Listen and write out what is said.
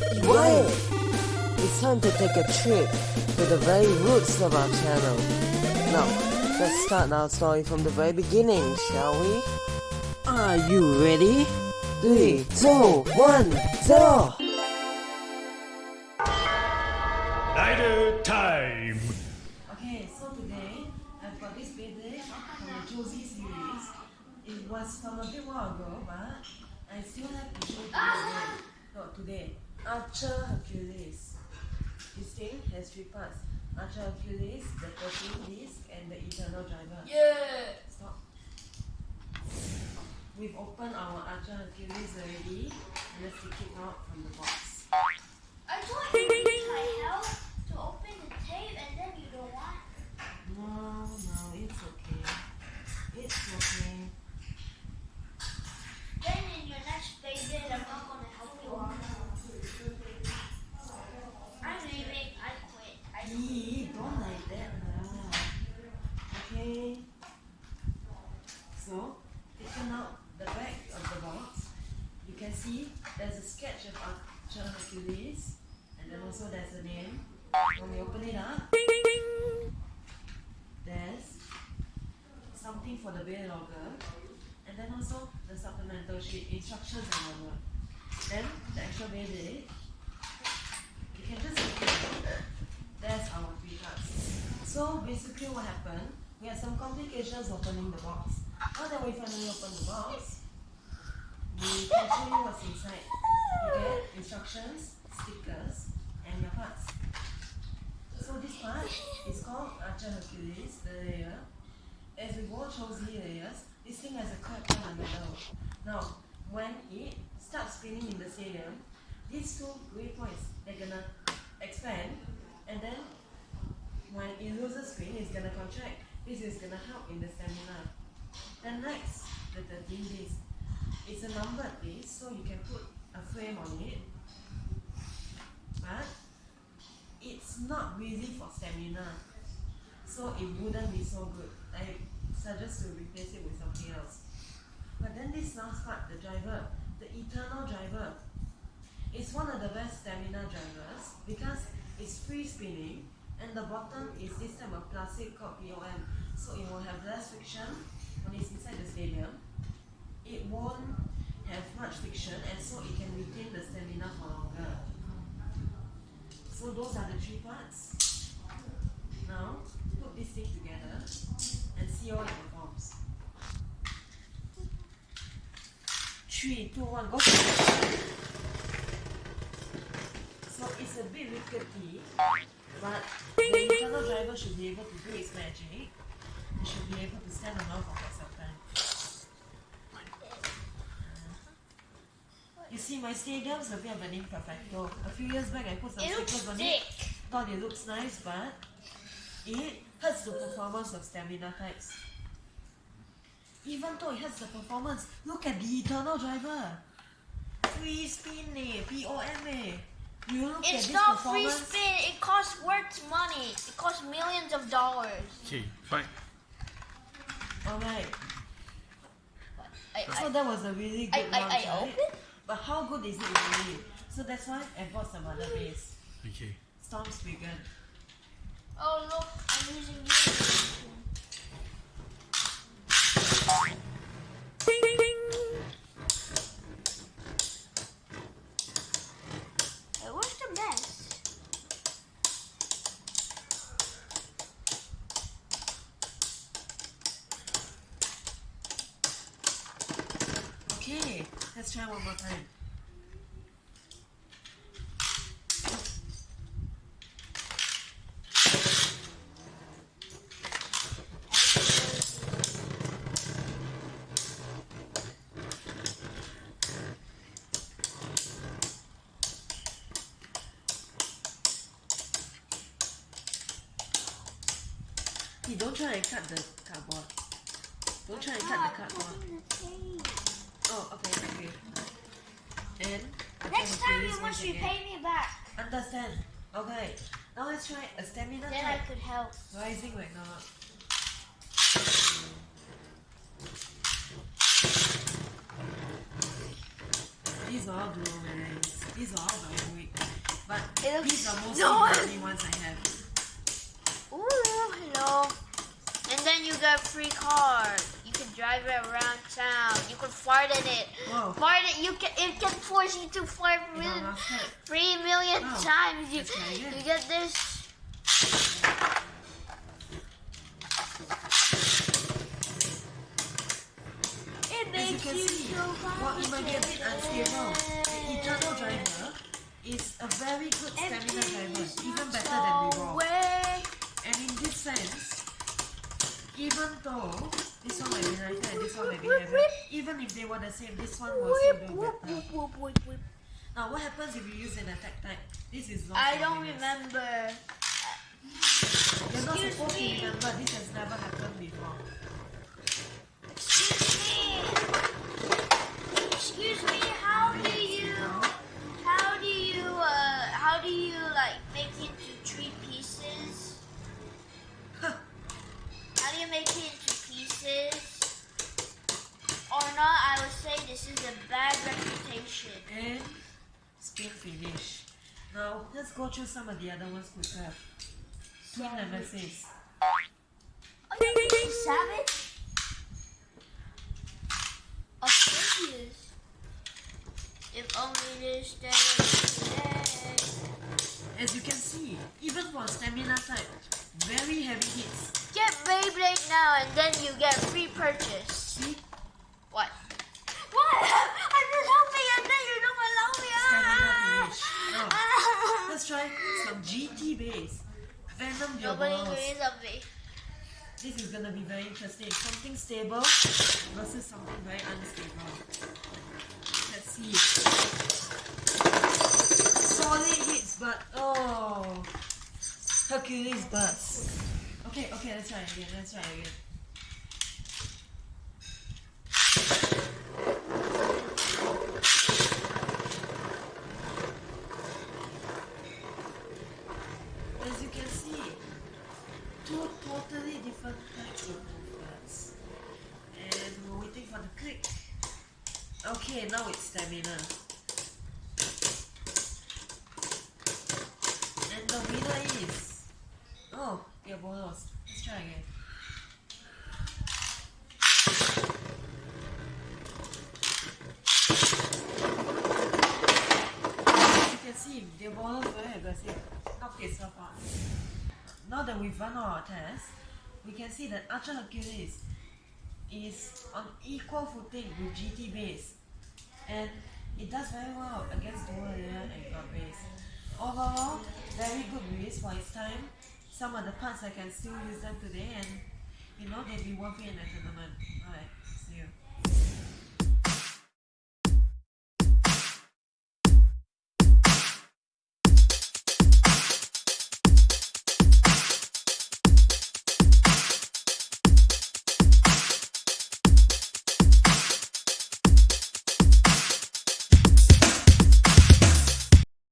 Quiet! It's time to take a trip to the very roots of our channel. Now, let's start our story from the very beginning, shall we? Are you ready? Three, two, one, zero! Night time! Okay, so today I've got this basic from the Cho-Z series. It was from a bit while ago, but I still have to show to you again. Not today. Archer Hercules. This thing has three parts. Archer Hercules, the 13 disc, and the Eternal Driver. Yeah. Stop. We've opened our Archer Hercules already, and let's take it out from the box. I thought you needed my help to open the tape and then you don't want. No, no, it's okay. It's okay. Then in your next visit, I'm not gonna help you out. I'm leaving. I quit. I Ee, don't like that lah. Okay. So, taking out the back of the box, you can see there's a sketch of Archer Hercules, and then also there's a name. When we open it up, there's something for the BeyLogger, and then also the supplemental sheet, instructions and whatever. Then the actual Beyblade, you can just look it. There's our three cards. So basically what happened, we had some complications opening the box. Now that we finally opened the box, we can show you what's inside. You get instructions, stickers, and your parts. So this part is called Archer Hercules, the layer. As we go through the layers, this thing has a curve in the middle. Now, when it starts spinning in the stadium, these two gray points, they're gonna expand, and then when it loses spin, it's gonna contract. This is gonna help in the stamina. Then next, the 13 days. It's a numbered list, so you can put a frame on it. But it's not really for stamina. So it wouldn't be so good. I suggest to replace it with something else. But then this last part, the driver, the eternal driver, it's one of the best stamina drivers because it's free spinning and the bottom is this type of plastic called POM. So it will have less friction when it's inside the stadium. It won't have much friction and so it can retain the stamina for. So those are the three parts. Now put this thing together and see how it performs. Three, two, one, go. So it's a bit rickety, but the Eternal Driver should be able to do its magic. It should be able to stand alone for quite some time. You see, my stadium's a bit of an imperfecto. A few years back, I put some It looks stickers on it. thick. Thought it looks nice, but it hurts the performance of stamina types. Even though it hurts the performance, look at the eternal driver. Free spin eh, POM eh. You look at It's this not free spin. It costs worth money. It costs millions of dollars. Okay, fine. Alright, I, so I, that was a really I, good I, launch, I right? open. But how good is it really? So that's why I bought some other base. Okay. Storm Spriggan. Oh look, I'm using you. Hey, where's the mess? Okay, let's try one more time. Hey, don't try and cut the cardboard. Don't try and cut the cardboard. Oh, okay, okay. And Next time you must repay me back. Understand? Okay. Now let's try a stamina Then I could help. Rising Ragnaruk. These are all dual. These are all very weak. But looks these are most so- the ones I have. Ooh, hello. And then you get free car. You drive it around town. You can fart in it. Wow. Fart it. You can. It can force you to fart You million, know, last night, three million oh, times. You Let's try again. you get this. It you makes can you see, so while it might be a bit unstable, the Eternal Driver is a very good stamina driver, even better than Revolve. And in this sense, even though this one might be lighter and this one might be heavier, even if they were the same, this one will still do better. Now, what happens if you use an attack type? This is long I don't remember. You're not supposed to remember. You make it into pieces? Or not? I would say this is a bad reputation. And spin finish. Now, let's go through some of the other ones quicker. Twin Nemesis. Oh, you savage? Of course he. If only this day. As you can see, even for stamina type, very heavy hits. Get now and then you get free purchase. See? What? What? I just help me and then you don't allow me. Stamina finish. Ah. let's try some GT base. Venom Nobody Diabolos. agrees. This is gonna be very interesting. Something stable versus something very unstable. Let's see. Solid hits, but oh, Hercules burst. Let's try again. Let's try again. As you can see, two totally different types of movements. And we're waiting for the click. Okay, now it's stamina. And the winner is. Oh, Diabolos. Let's As you can see, the Diabolos very aggressive. Knocked itself out. Now that we've run our tests, we can see that Archer Hercules is on equal footing with GT base and it does very well against Dual and God base. Overall, very good release for its time. Some of the parts I can still use them today and you know they'll be worth it in a tournament. Alright, see you.